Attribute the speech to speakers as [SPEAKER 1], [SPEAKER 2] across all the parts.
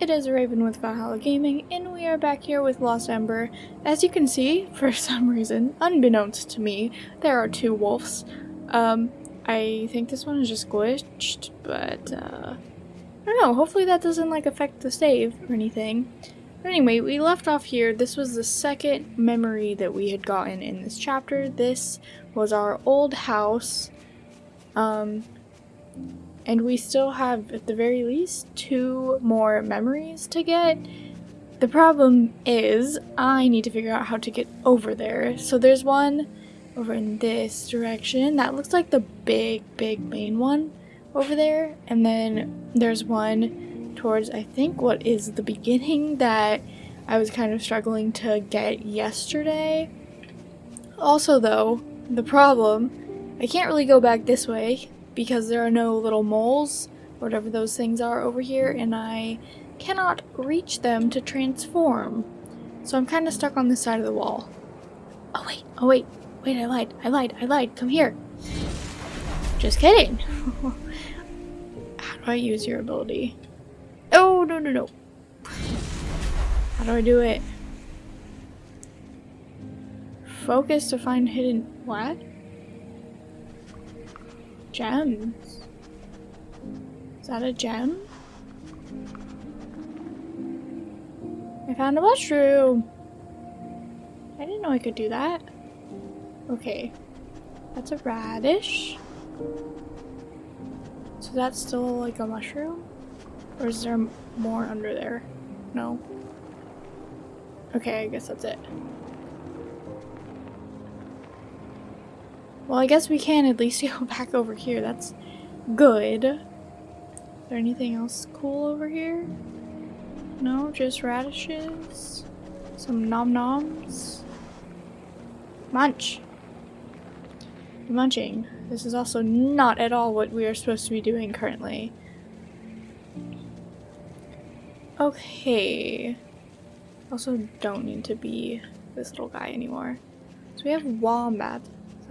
[SPEAKER 1] it is Raven with Valhalla Gaming, and we are back here with Lost Ember. As you can see, for some reason, unbeknownst to me, there are two wolves. Um, I think this one is just glitched, but, uh, I don't know, hopefully that doesn't, like, affect the save or anything. But anyway, we left off here. This was the second memory that we had gotten in this chapter. This was our old house. Um, and we still have, at the very least, two more memories to get. The problem is, I need to figure out how to get over there. So there's one over in this direction. That looks like the big, big main one over there. And then there's one towards, I think, what is the beginning that I was kind of struggling to get yesterday. Also, though, the problem, I can't really go back this way because there are no little moles, whatever those things are over here, and I cannot reach them to transform. So I'm kind of stuck on this side of the wall. Oh wait, oh wait, wait, I lied, I lied, I lied, come here. Just kidding. How do I use your ability? Oh, no, no, no. How do I do it? Focus to find hidden... What? Gems. Is that a gem? I found a mushroom! I didn't know I could do that. Okay. That's a radish. So that's still like a mushroom? Or is there more under there? No. Okay, I guess that's it. Well, I guess we can at least go back over here. That's good. Is there anything else cool over here? No, just radishes. Some nom noms. Munch. Munching. This is also not at all what we are supposed to be doing currently. Okay. Also don't need to be this little guy anymore. So we have wombat.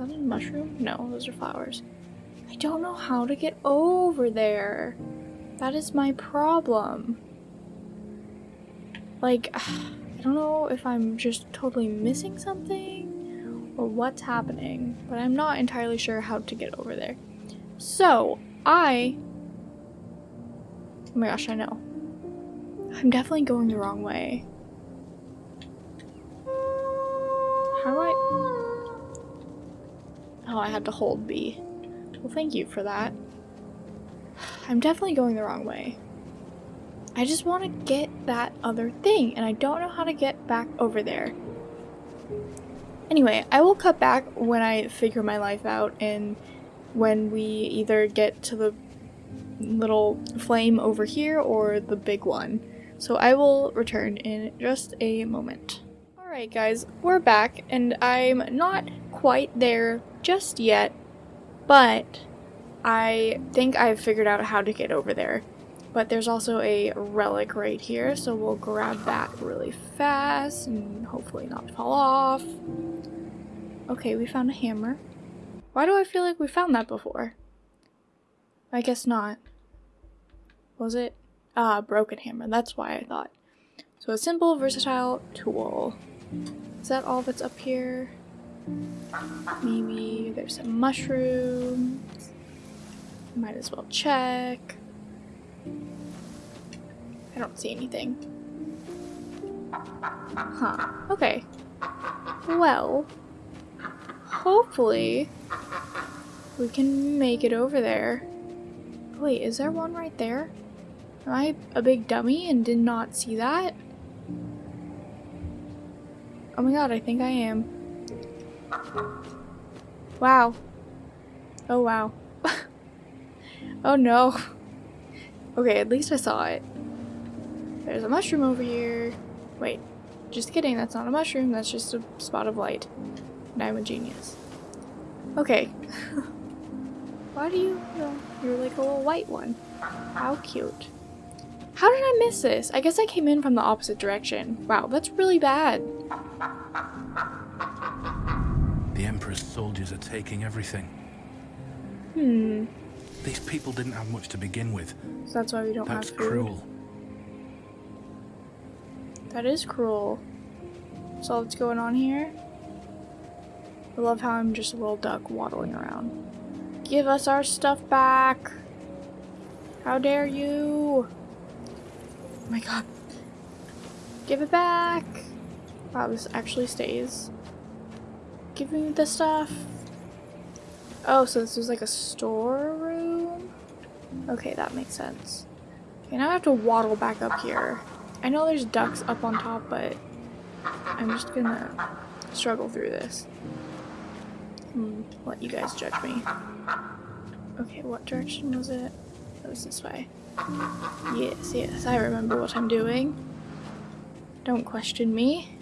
[SPEAKER 1] That a mushroom? No, those are flowers. I don't know how to get over there. That is my problem. Like, I don't know if I'm just totally missing something or what's happening, but I'm not entirely sure how to get over there. So, I... Oh my gosh, I know. I'm definitely going the wrong way. How do I... Oh, I had to hold B. Well, thank you for that. I'm definitely going the wrong way. I just want to get that other thing, and I don't know how to get back over there. Anyway, I will cut back when I figure my life out and when we either get to the little flame over here or the big one. So I will return in just a moment. Alright guys, we're back and I'm not quite there just yet, but I think I've figured out how to get over there. But there's also a relic right here, so we'll grab that really fast and hopefully not fall off. Okay, we found a hammer. Why do I feel like we found that before? I guess not. Was it? Ah, broken hammer. That's why I thought. So a simple, versatile tool. Is that all that's up here? Maybe there's some mushrooms. Might as well check. I don't see anything. Huh. Okay. Well, hopefully we can make it over there. Wait, is there one right there? Am I a big dummy and did not see that? Oh my god, I think I am. Wow. Oh wow. oh no. Okay, at least I saw it. There's a mushroom over here. Wait, just kidding, that's not a mushroom, that's just a spot of light. And I'm a genius. Okay. Why do you, you're like a little white one. How cute. How did I miss this? I guess I came in from the opposite direction. Wow, that's really bad.
[SPEAKER 2] The Emperor's soldiers are taking everything.
[SPEAKER 1] Hmm.
[SPEAKER 2] These people didn't have much to begin with.
[SPEAKER 1] So that's why we don't
[SPEAKER 2] That's
[SPEAKER 1] have food.
[SPEAKER 2] cruel.
[SPEAKER 1] That is cruel. That's all that's going on here. I love how I'm just a little duck waddling around. Give us our stuff back! How dare you! Oh my god. Give it back! Wow, this actually stays. Give me the stuff. Oh, so this was like a storeroom? Okay, that makes sense. Okay, now I have to waddle back up here. I know there's ducks up on top, but I'm just gonna struggle through this. Let you guys judge me. Okay, what direction was it? It was this way. Yes, yes, I remember what I'm doing. Don't question me.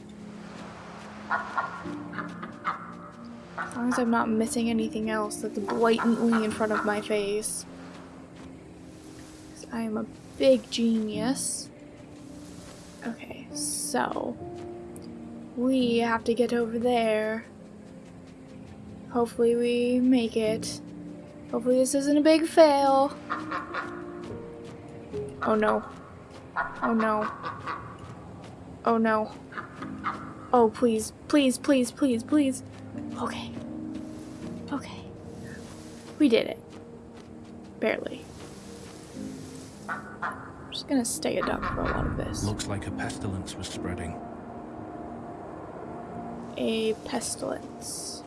[SPEAKER 1] As long as I'm not missing anything else that's blatantly in front of my face. I am a big genius. Okay, so we have to get over there. Hopefully we make it. Hopefully this isn't a big fail. Oh no. Oh no. Oh no. Oh please, please, please, please, please. Okay. We did it. Barely. I'm just gonna stay a duck for a lot of this.
[SPEAKER 2] Looks like a pestilence was spreading.
[SPEAKER 1] A pestilence.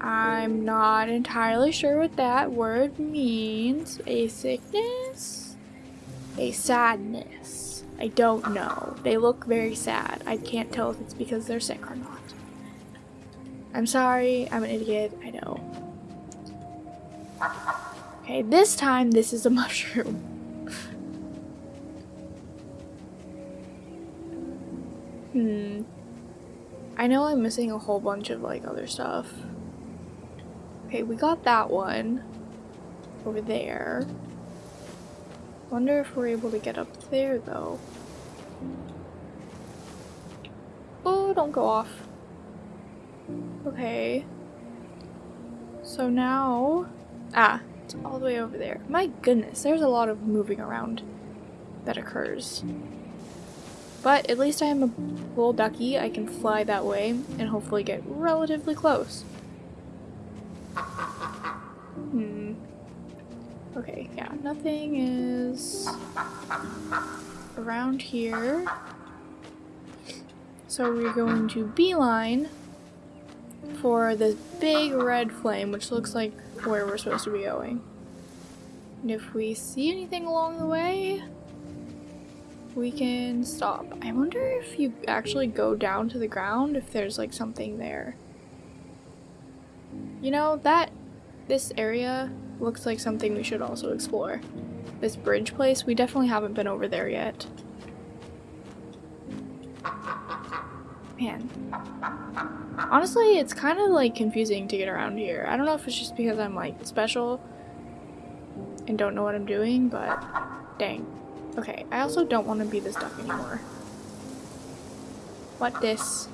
[SPEAKER 1] I'm not entirely sure what that word means. A sickness? A sadness. I don't know. They look very sad. I can't tell if it's because they're sick or not. I'm sorry, I'm an idiot, I know. Okay, this time this is a mushroom. hmm. I know I'm missing a whole bunch of like other stuff. Okay, we got that one over there. Wonder if we're able to get up there though. Oh, don't go off. Okay. So now... Ah, it's all the way over there. My goodness, there's a lot of moving around that occurs. But at least I am a little ducky. I can fly that way and hopefully get relatively close. Hmm. Okay, yeah, nothing is around here. So we're going to beeline for this big red flame, which looks like where we're supposed to be going. And if we see anything along the way, we can stop. I wonder if you actually go down to the ground, if there's like something there. You know, that, this area looks like something we should also explore. This bridge place, we definitely haven't been over there yet. Honestly, it's kind of like confusing to get around here. I don't know if it's just because I'm like special and don't know what I'm doing, but dang. Okay, I also don't want to be this duck anymore. What this?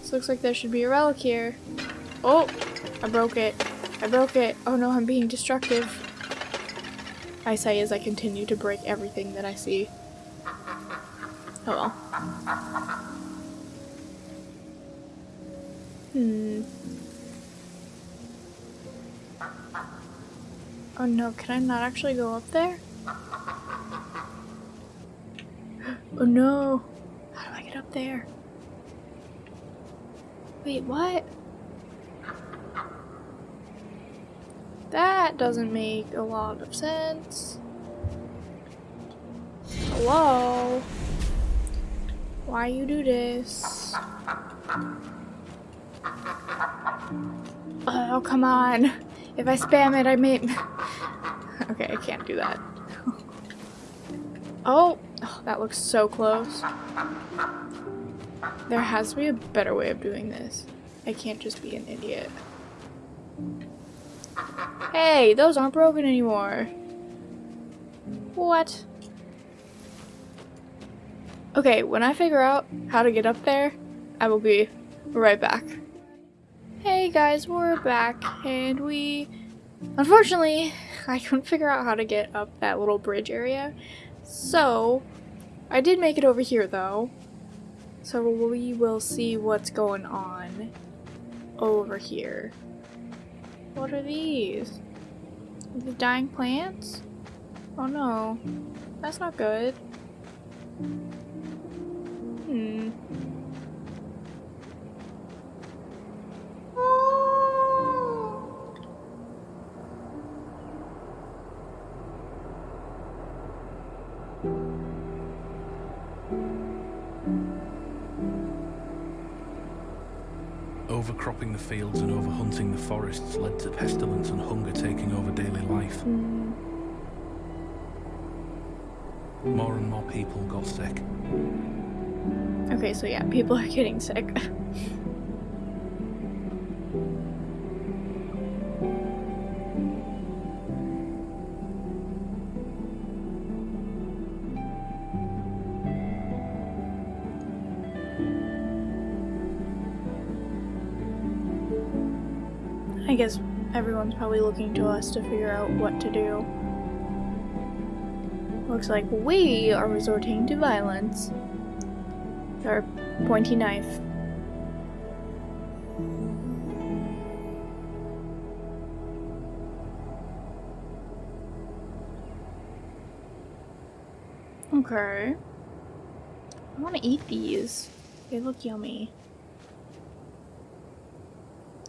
[SPEAKER 1] This looks like there should be a relic here. Oh! I broke it. I broke it. Oh no, I'm being destructive. I say as I continue to break everything that I see. Oh well. Hmm. Oh no, can I not actually go up there? Oh no! How do I get up there? Wait, what? That doesn't make a lot of sense. Hello? Why you do this? Oh, come on. If I spam it, I may... okay, I can't do that. oh, oh, that looks so close. There has to be a better way of doing this. I can't just be an idiot. Hey, those aren't broken anymore. What? Okay, when I figure out how to get up there, I will be right back. Hey guys, we're back, and we... Unfortunately, I couldn't figure out how to get up that little bridge area. So, I did make it over here though. So we will see what's going on over here. What are these? These dying plants? Oh no. That's not good. Hmm.
[SPEAKER 2] Overcropping the fields and overhunting the forests led to pestilence and hunger taking over daily life.
[SPEAKER 1] Hmm.
[SPEAKER 2] More and more people got sick.
[SPEAKER 1] Okay, so yeah, people are getting sick. I guess everyone's probably looking to us to figure out what to do. Looks like we are resorting to violence. Our pointy knife. Okay. I want to eat these. They look yummy.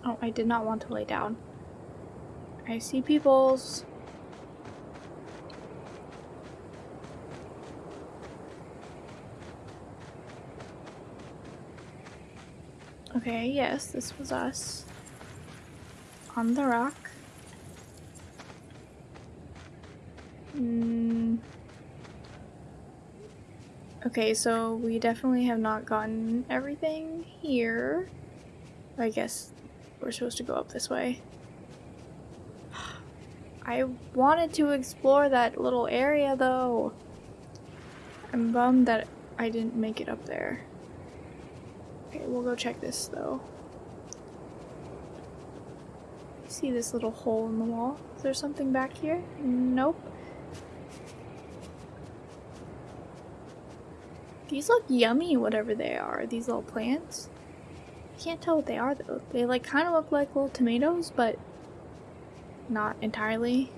[SPEAKER 1] Oh, I did not want to lay down. I see people's. Okay, yes, this was us. On the rock. Mm. Okay, so we definitely have not gotten everything here. I guess we're supposed to go up this way. I wanted to explore that little area though. I'm bummed that I didn't make it up there. Okay, we'll go check this though. See this little hole in the wall? Is there something back here? Nope. These look yummy, whatever they are, these little plants. Can't tell what they are though. They like kind of look like little tomatoes, but not entirely.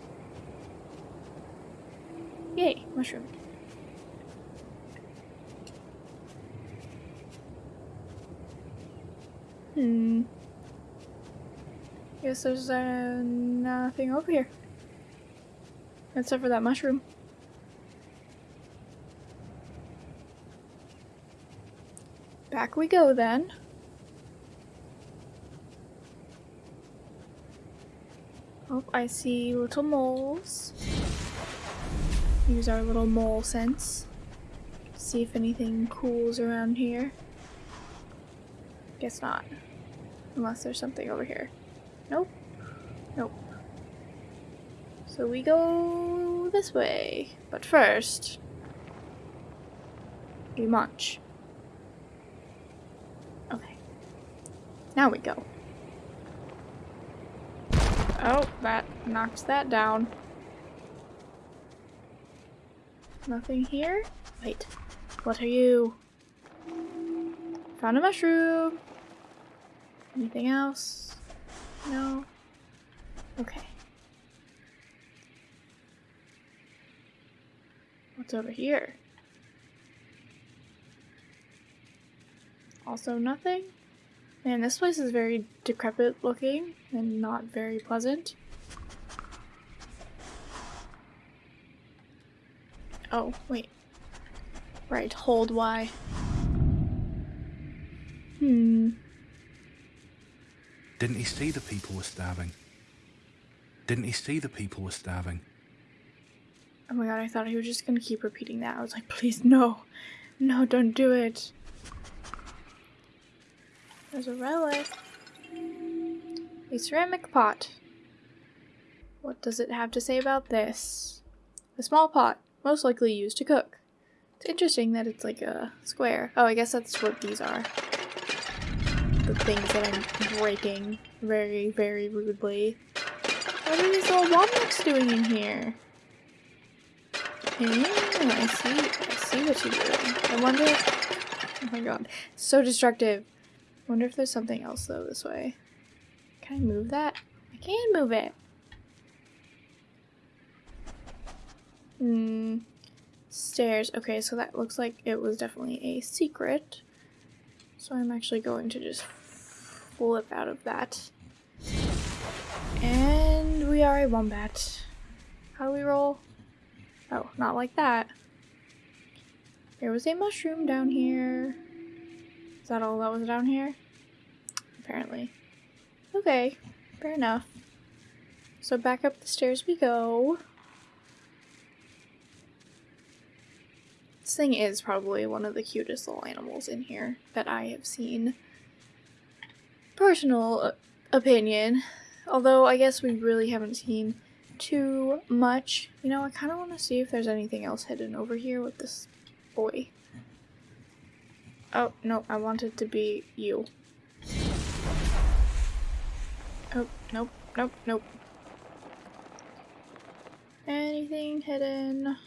[SPEAKER 1] Yay, mushroom. Hmm. Guess there's uh, nothing over here. Except for that mushroom. Back we go then. Oh, I see little moles. Use our little mole sense. See if anything cool's around here. Guess not. Unless there's something over here. Nope. Nope. So we go this way. But first, we munch. Okay. Now we go. Oh, that knocks that down. Nothing here? Wait. What are you? Found a mushroom. Anything else? No? Okay. What's over here? Also nothing? Man, this place is very decrepit looking and not very pleasant. Oh, wait. Right, hold Y. Hmm.
[SPEAKER 2] Didn't he see the people were starving? Didn't he see the people were starving?
[SPEAKER 1] Oh my god, I thought he was just gonna keep repeating that. I was like, please, no. No, don't do it. There's a relic. A ceramic pot. What does it have to say about this? A small pot, most likely used to cook. It's interesting that it's like a square. Oh, I guess that's what these are. The things that I'm breaking very, very rudely. What are these little wombats doing in here? Oh, I see. I see what you're doing. I wonder. Oh my god, so destructive. I wonder if there's something else though this way. Can I move that? I can move it. Hmm. Stairs. Okay, so that looks like it was definitely a secret. So I'm actually going to just flip out of that. And we are a wombat. How do we roll? Oh, not like that. There was a mushroom down here. Is that all that was down here? Apparently. Okay, fair enough. So back up the stairs we go. This thing is probably one of the cutest little animals in here that I have seen. Personal uh, opinion. Although I guess we really haven't seen too much. You know, I kind of want to see if there's anything else hidden over here with this boy. Oh, no, I want it to be you. Oh, nope, nope, nope. Anything hidden?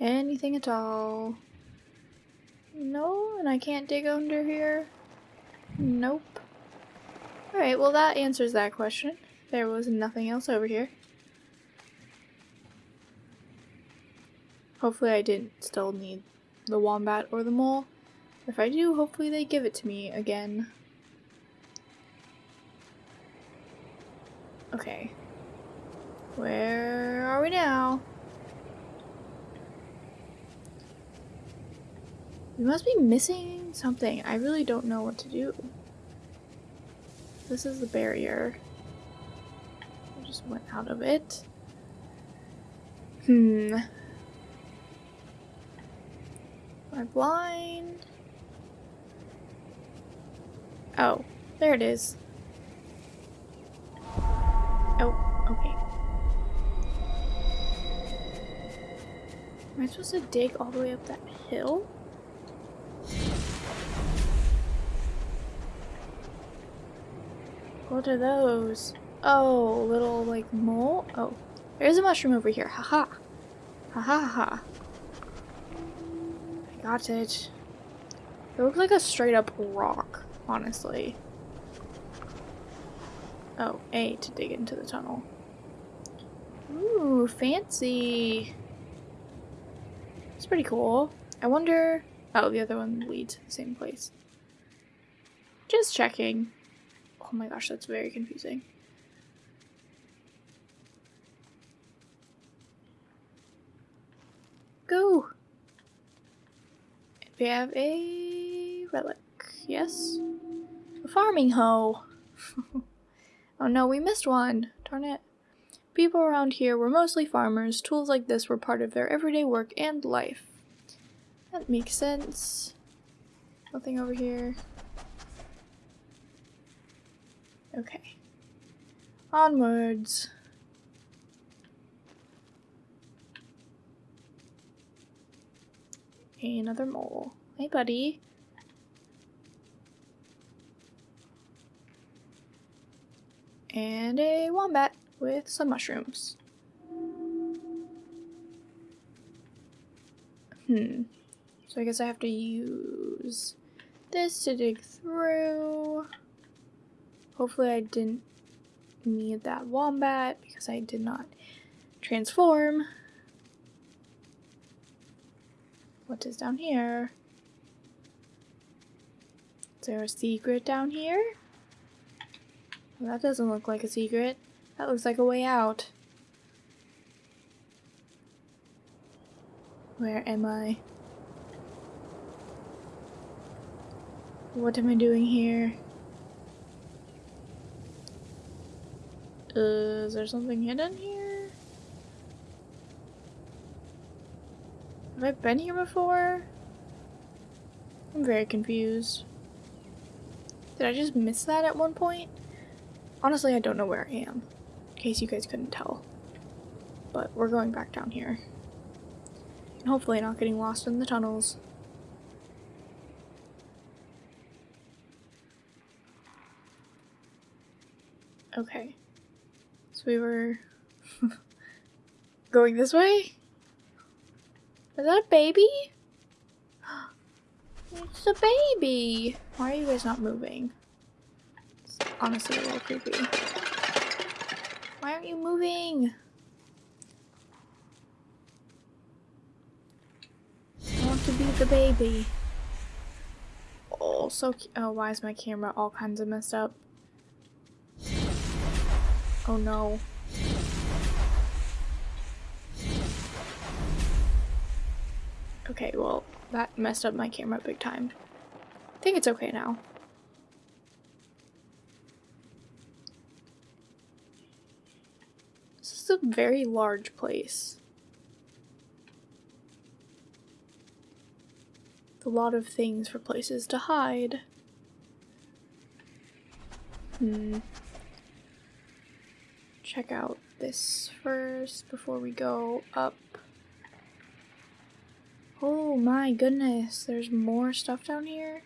[SPEAKER 1] Anything at all? No, and I can't dig under here? Nope. Alright, well that answers that question. There was nothing else over here. Hopefully I didn't still need the wombat or the mole. If I do, hopefully they give it to me again. Okay. Where are we now? We must be missing something. I really don't know what to do. This is the barrier. I just went out of it. Hmm. Am blind? Oh, there it is. Oh, okay. Am I supposed to dig all the way up that hill? What are those? Oh, little like mole? Oh, there's a mushroom over here. Haha. Ha ha ha. I got it. It looks like a straight up rock, honestly. Oh, A to dig into the tunnel. Ooh, fancy. It's pretty cool. I wonder... Oh, the other one leads to the same place. Just checking. Oh my gosh, that's very confusing. Go! We have a relic. Yes? A farming hoe. oh no, we missed one. Darn it. People around here were mostly farmers. Tools like this were part of their everyday work and life. That makes sense. Nothing over here. Okay. Onwards. Another mole. Hey, buddy. And a wombat with some mushrooms. Hmm. So I guess I have to use this to dig through. Hopefully I didn't need that wombat because I did not transform. What is down here? Is there a secret down here? Well, that doesn't look like a secret. That looks like a way out. Where am I? What am I doing here? Uh, is there something hidden here? Have I been here before? I'm very confused. Did I just miss that at one point? Honestly, I don't know where I am, in case you guys couldn't tell. But we're going back down here. And hopefully not getting lost in the tunnels. Okay. So we were going this way? Is that a baby? It's a baby! Why are you guys not moving? It's honestly a little creepy. Why aren't you moving? I want to be the baby. Oh, so Oh, why is my camera all kinds of messed up? Oh no. Okay, well, that messed up my camera big time. I think it's okay now. This is a very large place. A lot of things for places to hide. Hmm. Check out this first before we go up. Oh my goodness, there's more stuff down here?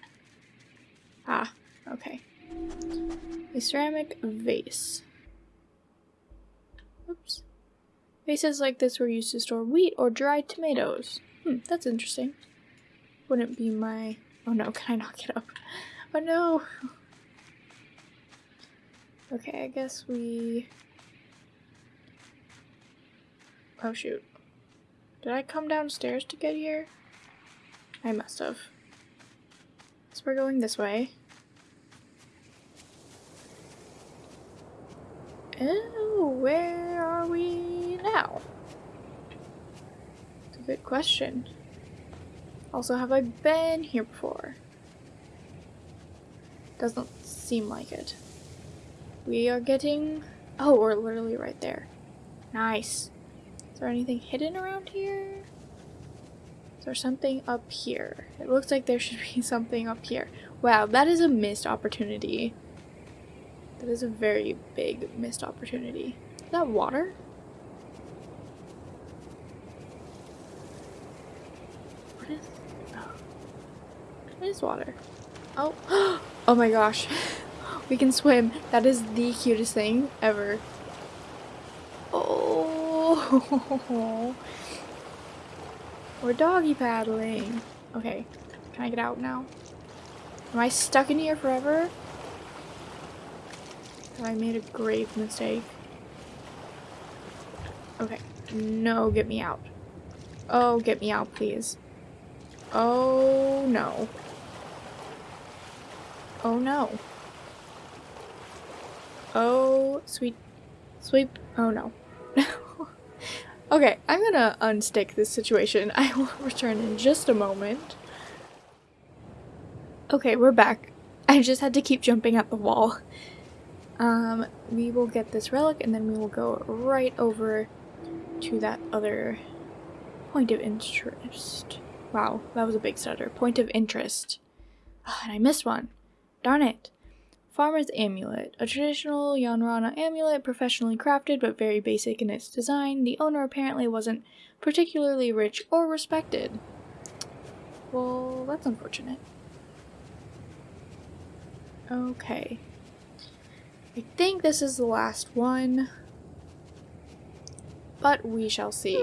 [SPEAKER 1] Ah, okay. A ceramic vase. Oops. Vases like this were used to store wheat or dried tomatoes. Hmm, that's interesting. Wouldn't be my... Oh no, can I knock it up? Oh no! Okay, I guess we... Oh shoot. Did I come downstairs to get here? I must have. So we're going this way. Oh, where are we now? It's a good question. Also, have I been here before? Doesn't seem like it. We are getting... Oh, we're literally right there. Nice. Is there anything hidden around here? Is there something up here? It looks like there should be something up here. Wow, that is a missed opportunity. That is a very big missed opportunity. Is that water? What is... Oh. What is water? Oh. Oh my gosh. We can swim. That is the cutest thing ever. Oh. We're doggy paddling. Okay. Can I get out now? Am I stuck in here forever? I made a grave mistake? Okay. No, get me out. Oh, get me out, please. Oh, no. Oh, no. Oh, sweet. Sweep. Oh, no. Okay, I'm gonna unstick this situation. I will return in just a moment. Okay, we're back. I just had to keep jumping at the wall. Um, we will get this relic and then we will go right over to that other point of interest. Wow, that was a big stutter. Point of interest. Ah, and I missed one. Darn it. Farmer's Amulet. A traditional Yanrana amulet, professionally crafted but very basic in its design. The owner apparently wasn't particularly rich or respected. Well, that's unfortunate. Okay. I think this is the last one. But we shall see.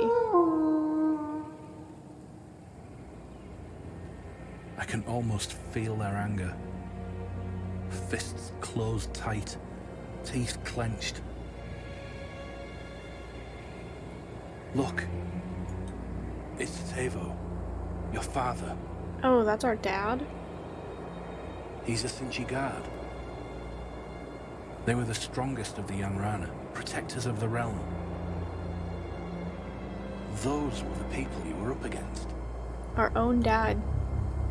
[SPEAKER 2] I can almost feel their anger. Fists closed tight, teeth clenched. Look. It's Tevo, your father.
[SPEAKER 1] Oh, that's our dad?
[SPEAKER 2] He's a Sinchi guard. They were the strongest of the Yanrana, protectors of the realm. Those were the people you were up against.
[SPEAKER 1] Our own dad.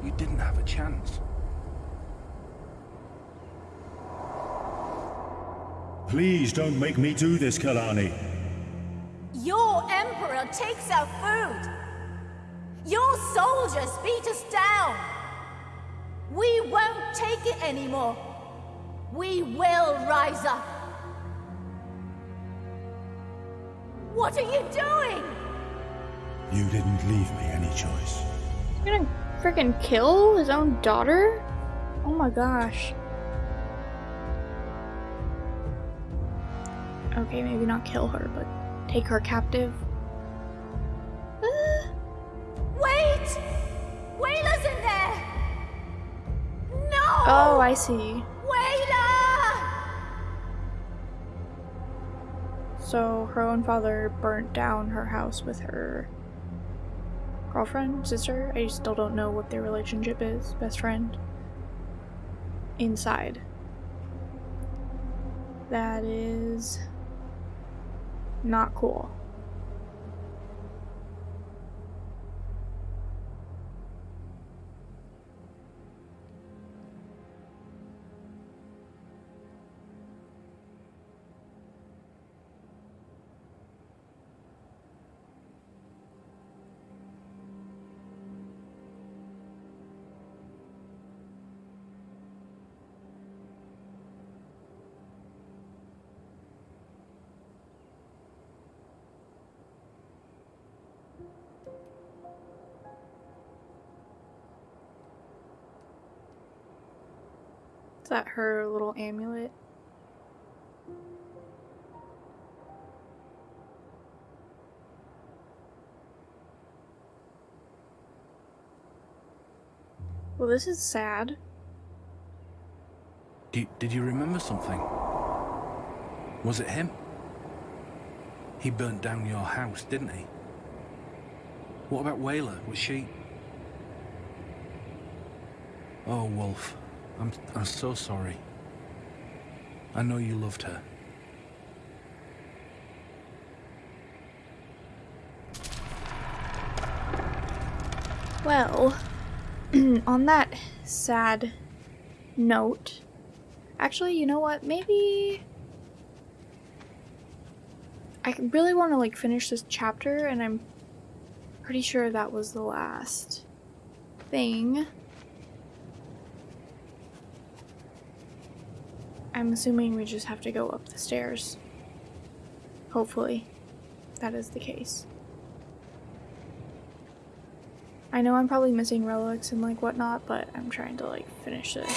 [SPEAKER 2] You didn't have a chance.
[SPEAKER 3] Please don't make me do this, Kalani.
[SPEAKER 4] Your emperor takes our food. Your soldiers beat us down. We won't take it anymore. We will rise up. What are you doing?
[SPEAKER 3] You didn't leave me any choice.
[SPEAKER 1] He's gonna freaking kill his own daughter? Oh my gosh. Okay, maybe not kill her, but take her captive. Uh,
[SPEAKER 4] Wait! Wayla's in there! No!
[SPEAKER 1] oh, I see.
[SPEAKER 4] Wayla!
[SPEAKER 1] So her own father burnt down her house with her girlfriend, sister. I still don't know what their relationship is. Best friend. Inside. That is not cool. That her little amulet? Well, this is sad.
[SPEAKER 2] Did, did you remember something? Was it him? He burnt down your house, didn't he? What about Wayla? Was she... Oh, Wolf. I'm, I'm so sorry. I know you loved her.
[SPEAKER 1] Well, on that sad note, actually, you know what? Maybe I really want to like finish this chapter, and I'm pretty sure that was the last thing. I'm assuming we just have to go up the stairs. Hopefully, that is the case. I know I'm probably missing relics and like whatnot, but I'm trying to like finish this.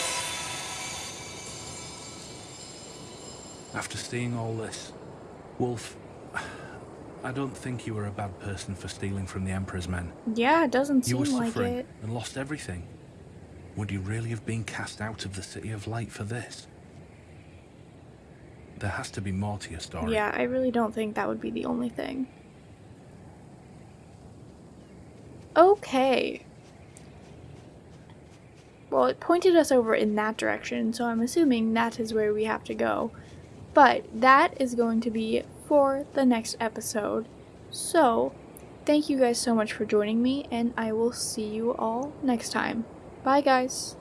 [SPEAKER 2] After seeing all this, Wolf, I don't think you were a bad person for stealing from the Emperor's men.
[SPEAKER 1] Yeah, it doesn't
[SPEAKER 2] You
[SPEAKER 1] seem like it.
[SPEAKER 2] You were suffering and lost everything. Would you really have been cast out of the City of Light for this? There has to be more to your story.
[SPEAKER 1] Yeah, I really don't think that would be the only thing. Okay. Well, it pointed us over in that direction, so I'm assuming that is where we have to go. But that is going to be for the next episode. So, thank you guys so much for joining me, and I will see you all next time. Bye, guys.